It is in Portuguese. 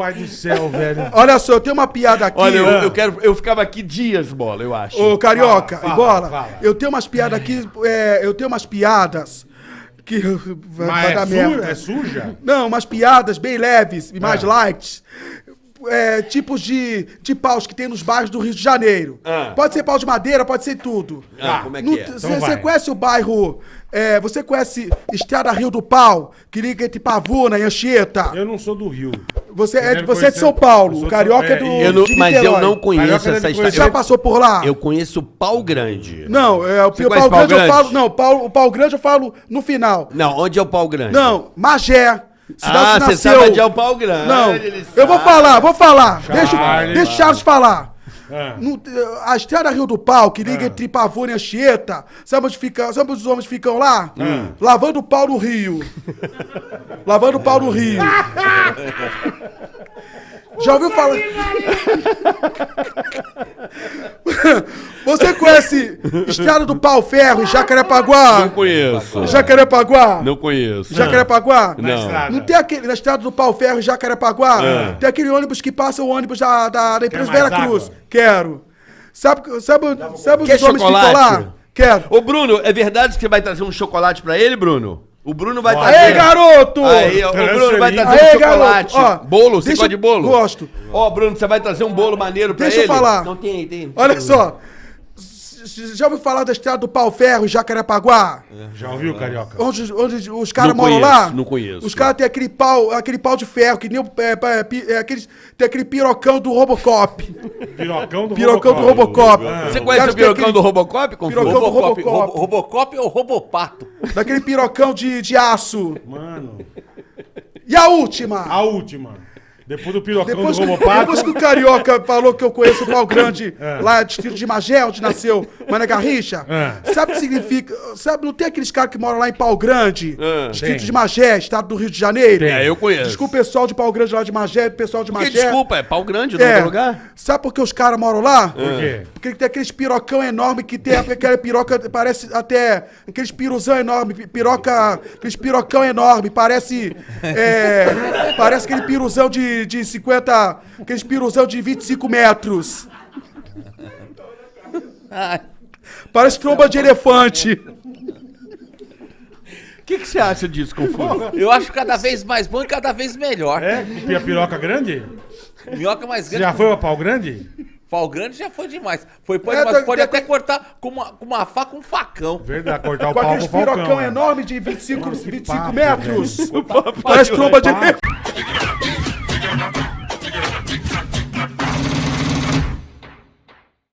Pai do céu, velho. Olha só, eu tenho uma piada aqui. Olha, eu, eu quero. Eu ficava aqui dias, bola, eu acho. Ô, Carioca, Fala, fala, bola, fala. eu tenho umas piadas aqui, é, eu tenho umas piadas que vai, Mas vai é, dar merda. é suja? Não, umas piadas bem leves e mais Ah. light. É, tipos de, de paus que tem nos bairros do Rio de Janeiro. Ah. Pode ser pau de madeira, pode ser tudo. Ah, como é No- que é? Você Então vai. conhece o bairro. é, você conhece Estrada Rio do Pau, que liga entre Pavuna e Anchieta? Eu não sou do Rio. Você, é, você é de conhecer- São Paulo, o carioca é do. é, Eu não- mas eu não conheço Carioca essa deve história. Já passou por lá? Eu conheço Pau Grande. Não, é, o Você pau, grande eu falo. Não, o pau, o pau grande eu falo no final. Não, onde é o Pau Grande? Não, Magé. Ah, onde você sabe onde é o Pau Grande. Não, eu vou falar, vou falar. Charles. Deixa, deixa o Charles falar. Ah. No- a estrada Rio do Pau, que liga entre Pavuna e Anchieta, sabe onde, fica, sabe onde os homens ficam lá? Hum. Lavando o pau no rio. Lavando o pau no rio. Já ouviu falar? Você conhece Estrada do Pau Ferro em Jacarepaguá? Não conheço. Jacarepaguá? Não conheço. Jacarepaguá? Na Não. estrada. Não tem aquele, na estrada do Pau Ferro em Jacarepaguá? Tem aquele ônibus que passa o ônibus da, da, da empresa Vera Cruz. água? Quero. Sabe, sabe, sabe Quer os homens ficam chocolate? lá? Quero. Ô, Bruno, é verdade que você vai trazer um chocolate pra ele, Bruno? O Bruno vai trazer. Aê, garoto! Aí, ó, o Bruno vai trazer Aê, um chocolate. Ó, bolo, você deixa- gosta de bolo? Gosto. Ó, Bruno, você vai trazer um bolo maneiro pra Deixa eu ele? falar. Não tem, tem. Olha só. Já ouviu falar da estrada do Pau Ferro em Jacarepaguá? Já ouviu, Carioca? Onde, onde os caras moram conheço, lá? não conheço. Os caras têm aquele pau, aquele pau de ferro, que nem o. É, é, pi- é, aqueles, tem aquele pirocão do Robocop. Pirocão do Pirocão do Robocop. Robocop. Você conhece o pirocão aquele- do Robocop? Confuso? Pirocão do Robocop, Robocop. Robo- Robocop ou Robopato? Daquele pirocão de, de aço. Mano, E a última? a última. Depois do pirocão Depois do que, Robopato. depois que o Carioca falou que eu conheço o pau grande É. lá, distrito de Magé, onde nasceu Mané Garrincha, É. sabe o que significa? Sabe, não tem aqueles caras que moram lá em Pau Grande, É. distrito Tem. de Magé, estado do Rio de Janeiro? Tem. É, eu conheço. Desculpa o pessoal de Pau Grande lá de Magé, pessoal de Que Magé. desculpa, é pau grande no É. lugar? Sabe por que os caras moram lá? Por quê? Porque tem aqueles pirocão enorme que tem aquela piroca, parece até aqueles piruzão enorme, pi- piroca, aqueles pirocão enorme, parece é, parece aquele piruzão de, de 50, aqueles piruzão de 25 metros. Parece tromba de elefante. O que, que você acha disso, Confuso? Eu acho cada vez mais bom e cada vez melhor. É? Pia piroca grande? Minhoca mais grande. já foi pra pau grande? Pau grande já foi demais. Foi, pode, É, mas tem- pode tem- até cortar com uma, com uma faca, um facão. Verdade, cortar o Com pau aqueles com o Falcão. pirocão é. enorme de 25, Mano, que 25 papo, metros. Parece tromba de elefante.